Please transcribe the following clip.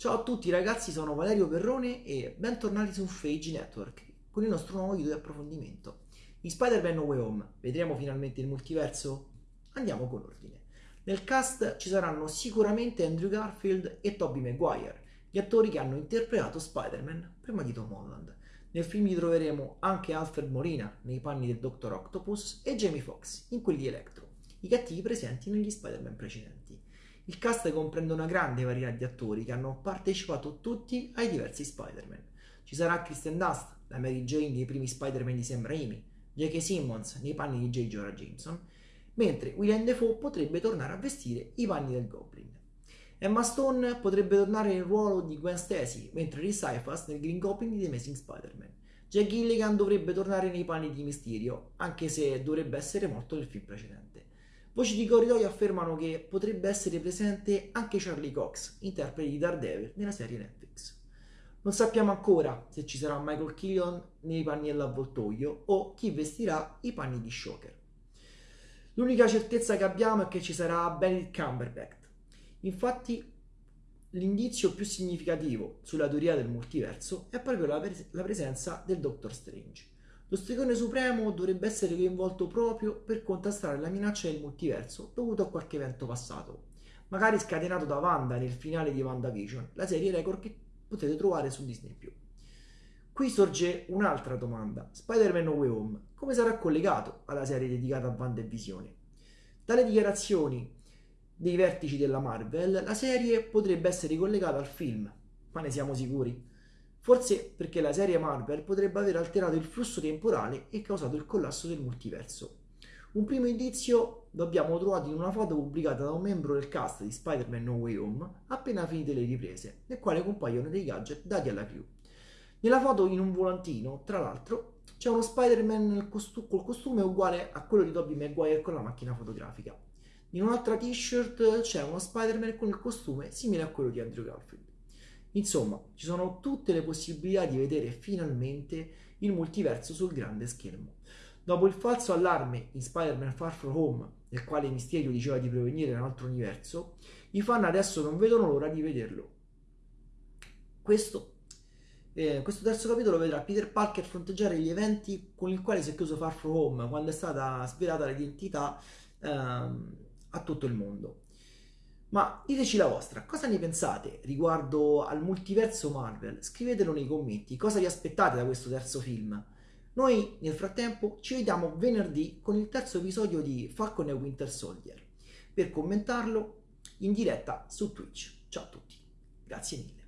Ciao a tutti ragazzi, sono Valerio Perrone e bentornati su Phage Network con il nostro nuovo video di approfondimento. In Spider-Man No Way Home vedremo finalmente il multiverso? Andiamo con ordine. Nel cast ci saranno sicuramente Andrew Garfield e Tobey Maguire, gli attori che hanno interpretato Spider-Man prima di Tom Holland. Nel film li troveremo anche Alfred Molina nei panni del Dr. Octopus e Jamie Foxx in quelli di Electro, i cattivi presenti negli Spider-Man precedenti. Il cast comprende una grande varietà di attori che hanno partecipato tutti ai diversi Spider-Man. Ci sarà Kristen Dust, la Mary Jane nei primi Spider-Man di Sam Raimi, J.K. Simmons nei panni di J. Jonah Jameson, mentre William Defoe potrebbe tornare a vestire i panni del Goblin. Emma Stone potrebbe tornare nel ruolo di Gwen Stacy, mentre Rhys Ifas nel Green Goblin di The Amazing Spider-Man. Jack Gilligan dovrebbe tornare nei panni di Mysterio, anche se dovrebbe essere morto nel film precedente. Voci di corridoio affermano che potrebbe essere presente anche Charlie Cox, interprete di Daredevil nella serie Netflix. Non sappiamo ancora se ci sarà Michael Keaton nei panni dell'avvoltoio o chi vestirà i panni di Shocker. L'unica certezza che abbiamo è che ci sarà Benedict Cumberbatch. Infatti l'indizio più significativo sulla teoria del multiverso è proprio la, pres- la presenza del Doctor Strange. Lo stregone supremo dovrebbe essere coinvolto proprio per contrastare la minaccia del multiverso dovuto a qualche evento passato, magari scatenato da Wanda nel finale di WandaVision, la serie record che potete trovare su Disney+. Qui sorge un'altra domanda, Spider-Man No Way Home, come sarà collegato alla serie dedicata a Wanda e Visione? Dalle dichiarazioni dei vertici della Marvel, la serie potrebbe essere collegata al film, ma ne siamo sicuri? Forse perché la serie Marvel potrebbe aver alterato il flusso temporale e causato il collasso del multiverso. Un primo indizio lo abbiamo trovato in una foto pubblicata da un membro del cast di Spider-Man No Way Home appena finite le riprese, nel quale compaiono dei gadget dati alla crew. Nella foto in un volantino, tra l'altro, c'è uno Spider-Man costu- col costume uguale a quello di Tobey Maguire con la macchina fotografica. In un'altra t-shirt c'è uno Spider-Man con il costume simile a quello di Andrew Garfield. Insomma, ci sono tutte le possibilità di vedere finalmente il multiverso sul grande schermo. Dopo il falso allarme in Spider-Man Far From Home, nel quale Mysterio diceva di provenire da un altro universo, i fan adesso non vedono l'ora di vederlo. Questo, eh, questo terzo capitolo vedrà Peter Parker fronteggiare gli eventi con i quali si è chiuso Far From Home quando è stata svelata l'identità ehm, a tutto il mondo. Ma diteci la vostra, cosa ne pensate riguardo al multiverso Marvel? Scrivetelo nei commenti, cosa vi aspettate da questo terzo film? Noi nel frattempo ci vediamo venerdì con il terzo episodio di Falcon e Winter Soldier per commentarlo in diretta su Twitch. Ciao a tutti, grazie mille.